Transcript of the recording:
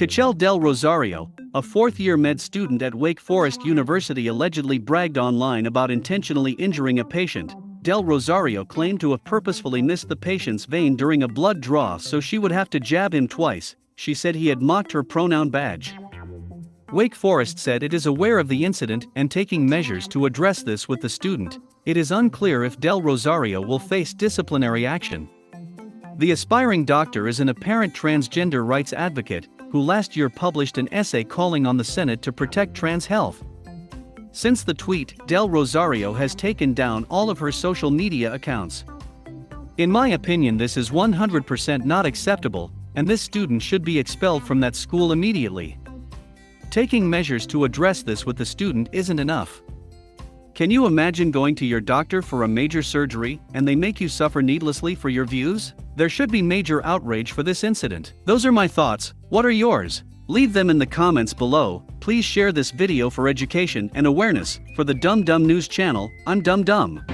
Cachel Del Rosario, a fourth-year med student at Wake Forest University allegedly bragged online about intentionally injuring a patient. Del Rosario claimed to have purposefully missed the patient's vein during a blood draw so she would have to jab him twice, she said he had mocked her pronoun badge. Wake Forest said it is aware of the incident and taking measures to address this with the student. It is unclear if Del Rosario will face disciplinary action. The aspiring doctor is an apparent transgender rights advocate who last year published an essay calling on the Senate to protect trans health. Since the tweet, Del Rosario has taken down all of her social media accounts. In my opinion, this is 100% not acceptable, and this student should be expelled from that school immediately. Taking measures to address this with the student isn't enough. Can you imagine going to your doctor for a major surgery and they make you suffer needlessly for your views? There should be major outrage for this incident. Those are my thoughts, what are yours? Leave them in the comments below, please share this video for education and awareness, for the Dumb Dumb News channel, I'm Dumb Dumb.